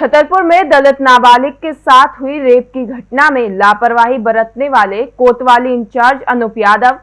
छतरपुर में दलित नाबालिग के साथ हुई रेप की घटना में लापरवाही बरतने वाले कोतवाली इंचार्ज अनूप यादव,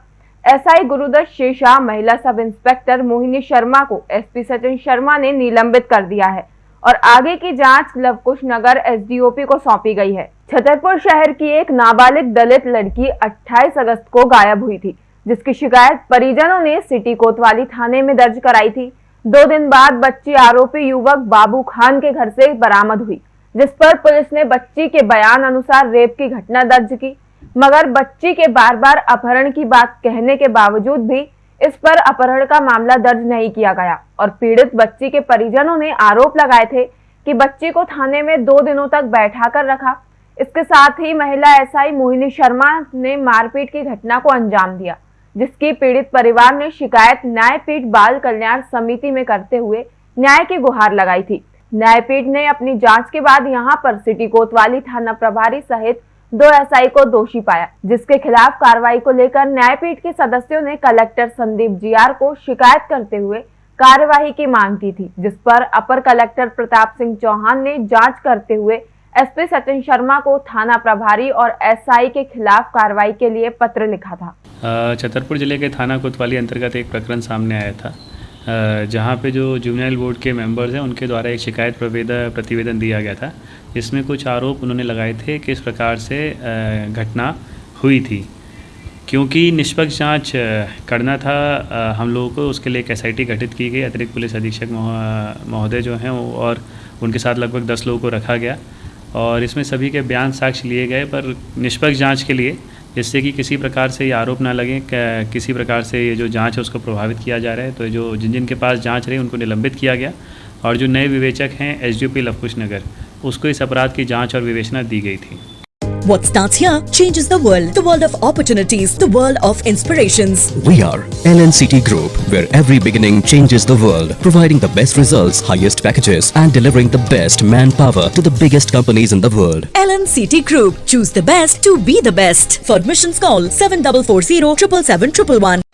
एसआई गुरुदत्त शेषा, महिला सब इंस्पेक्टर मोहिनी शर्मा को एसपी सचिन शर्मा ने निलंबित कर दिया है और आगे की जाँच लवकुश नगर एसडीओपी को सौंपी गई है। छतरपुर शहर की एक नाबालिग दलित लड़की 28 अगस्त को गायब हुई थी, जिसकी शिकायत परिजनों ने सिटी कोतवाली थाने में दर्ज कराई थी। दो दिन बाद बच्ची आरोपी युवक बाबू खान के घर से बरामद हुई, जिस पर पुलिस ने बच्ची के बयान अनुसार रेप की घटना दर्ज की। मगर बच्ची के बार बार अपहरण की बात कहने के बावजूद भी इस पर अपहरण का मामला दर्ज नहीं किया गया और पीड़ित बच्ची के परिजनों ने आरोप लगाए थे कि बच्ची को थाने में दो दिनों तक बैठा कर रखा। इसके साथ ही महिला एसआई मोहिनी शर्मा ने मारपीट की घटना को अंजाम दिया। जिसकी पीड़ित परिवार ने शिकायत न्यायपीठ बाल कल्याण समिति में करते हुए न्याय की गुहार लगाई थी। न्यायपीठ ने अपनी जाँच के बाद यहाँ पर सिटी कोतवाली थाना प्रभारी सहित दो एसआई को दोषी पाया, जिसके खिलाफ कार्रवाई को लेकर न्यायपीठ के सदस्यों ने कलेक्टर संदीप जियार को शिकायत करते हुए कार्यवाही की मांग की थी, जिस पर अपर कलेक्टर प्रताप सिंह चौहान ने जाँच करते हुए एसपी सचिन शर्मा को थाना प्रभारी और एसआई के खिलाफ कार्रवाई के लिए पत्र लिखा था। छतरपुर ज़िले के थाना कोतवाली अंतर्गत एक प्रकरण सामने आया था। जहाँ पे जो जुवनाइल बोर्ड के मेंबर्स हैं, उनके द्वारा एक शिकायत प्रतिवेदन दिया गया था। इसमें कुछ आरोप उन्होंने लगाए थे कि इस प्रकार से घटना हुई थी। क्योंकि निष्पक्ष जाँच करना था हम लोगों को, उसके लिए एक एसआईटी गठित की गई, अतिरिक्त पुलिस अधीक्षक महोदय जो हैं और उनके साथ लगभग दस लोगों को रखा गया। और इसमें सभी के बयान साक्ष्य लिए गए, पर निष्पक्ष जाँच के लिए, जिससे कि किसी प्रकार से ये आरोप ना लगे किसी प्रकार से ये जो जाँच है उसको प्रभावित किया जा रहा है। तो जो जिन जिन के पास जाँच रही उनको निलंबित किया गया। और जो नए विवेचक हैं एस डी लवकुश नगर, उसको इस अपराध की जाँच और विवेचना दी गई थी। What starts here changes the world. The world of opportunities. The world of inspirations. We are LNCT Group, where every beginning changes the world. Providing the best results, highest packages and delivering the best manpower to the biggest companies in the world. LNCT Group. Choose the best to be the best. For admissions call 7440 111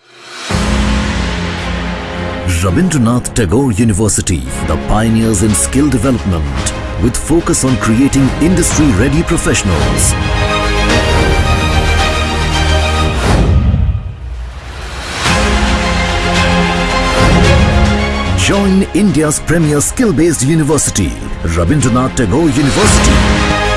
Rabindranath Tagore University, the pioneers in skill development with focus on creating industry-ready professionals. Join India's premier skill-based university, Rabindranath Tagore University.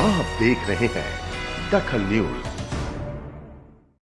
आप देख रहे हैं दखल news.